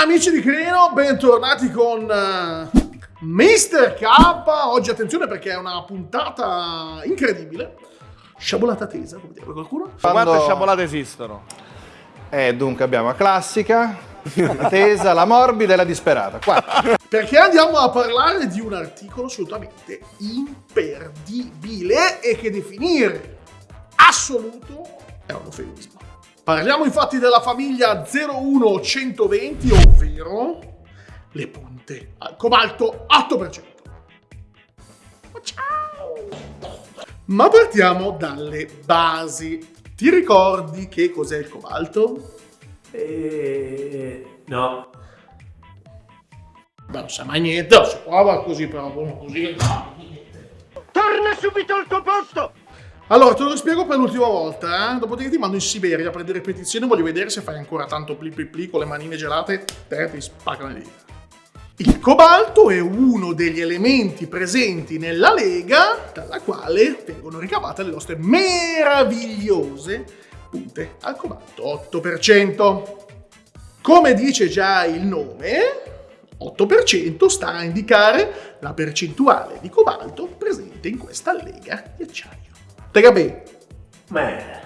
Amici di Crino, bentornati con uh, Mr. K. Oggi attenzione perché è una puntata incredibile. Sciabolata tesa, come direbbe qualcuno. Quando... Quante sciabolate esistono? Eh, dunque abbiamo la classica, la tesa, la morbida e la disperata. Quattro. Perché andiamo a parlare di un articolo assolutamente imperdibile e che definire assoluto è un eufemismo. Parliamo infatti della famiglia 01120, ovvero le punte al cobalto 8%. Ciao! Ma partiamo dalle basi. Ti ricordi che cos'è il cobalto? Eh, no. Beh, non sa mai niente, si prova così però, così. Torna subito al tuo posto! Allora, te lo spiego per l'ultima volta, eh? Dopodiché ti mando in Siberia a prendere ripetizioni, voglio vedere se fai ancora tanto pli pli pli con le manine gelate, te ti spaccano le dita. Il cobalto è uno degli elementi presenti nella lega dalla quale vengono ricavate le nostre meravigliose punte al cobalto 8%. Come dice già il nome, 8% sta a indicare la percentuale di cobalto presente in questa lega di acciaio. Te bene? Beh.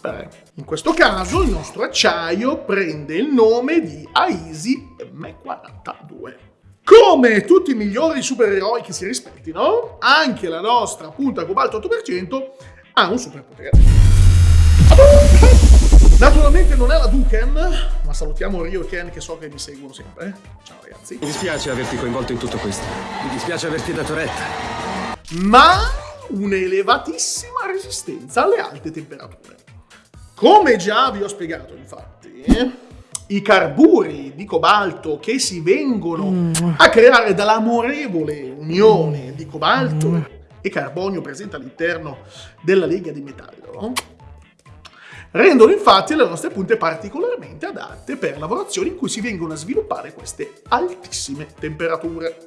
Beh. In questo caso il nostro acciaio prende il nome di Aisi M42. Come tutti i migliori supereroi che si rispettino, anche la nostra punta cobalto 8% ha un superpotere. Naturalmente non è la Duken, ma salutiamo Rio e Ken che so che mi seguono sempre. Ciao ragazzi. Mi dispiace averti coinvolto in tutto questo. Mi dispiace averti dato retta. Ma un'elevatissima resistenza alle alte temperature. Come già vi ho spiegato, infatti, i carburi di cobalto che si vengono a creare dall'amorevole unione di cobalto e carbonio presente all'interno della lega di metallo rendono infatti le nostre punte particolarmente adatte per lavorazioni in cui si vengono a sviluppare queste altissime temperature.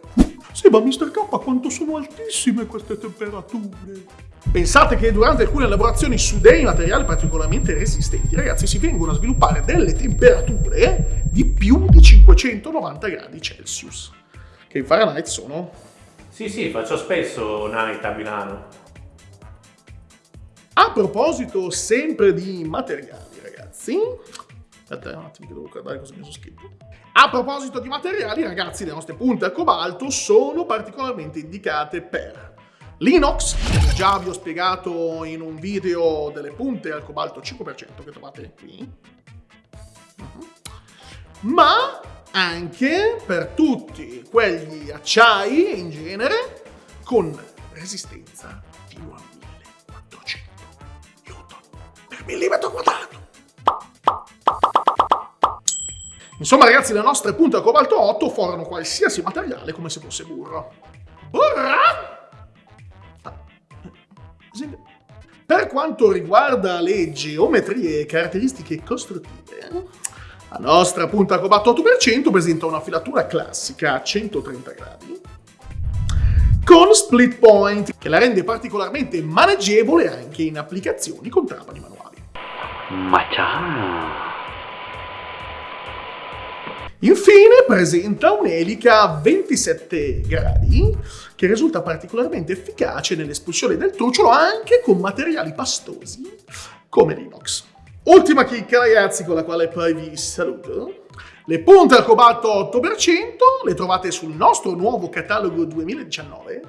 Sì, ma Mr. K, quanto sono altissime queste temperature? Pensate che durante alcune lavorazioni su dei materiali particolarmente resistenti, ragazzi, si vengono a sviluppare delle temperature di più di 590 gradi Celsius, che in Fahrenheit sono... Sì, sì, faccio spesso night a Milano. A proposito sempre di materiali, ragazzi, Aspetta un attimo che devo guardare cosa mi sono scritto. A proposito di materiali, ragazzi, le nostre punte a cobalto sono particolarmente indicate per l'inox, che già vi ho spiegato in un video delle punte al cobalto 5% che trovate qui, mhm. ma anche per tutti quegli acciai in genere con resistenza T1 millimetro quadrato. Insomma ragazzi le nostre punte a cobalto 8 forano qualsiasi materiale come se fosse burro. Burra! Per quanto riguarda le geometrie e caratteristiche costruttive, la nostra punta a cobalto 8% presenta una filatura classica a 130 gradi con split point, che la rende particolarmente maneggevole anche in applicazioni con trapani manuali. Ma ciao! Infine presenta un'elica a 27 gradi che risulta particolarmente efficace nell'espulsione del trucciolo anche con materiali pastosi come l'inox. Ultima chicca ragazzi con la quale poi vi saluto. Le punte al cobalto 8% le trovate sul nostro nuovo catalogo 2019.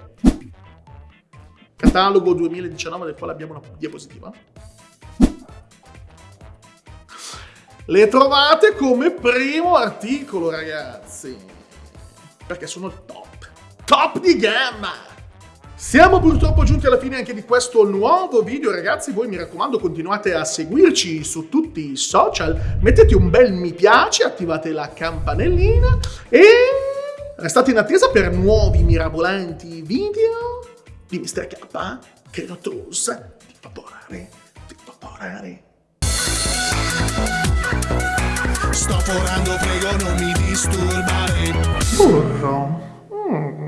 Catalogo 2019 del quale abbiamo una diapositiva. Le trovate come primo articolo, ragazzi. Perché sono top. Top di gamma! Siamo purtroppo giunti alla fine anche di questo nuovo video, ragazzi. Voi mi raccomando continuate a seguirci su tutti i social. Mettete un bel mi piace, attivate la campanellina e restate in attesa per nuovi mirabolanti video di Mr. K. Che lo trussa di vaporare, di vaporare. Sto forando, prego non mi disturbare. Burro. Mm.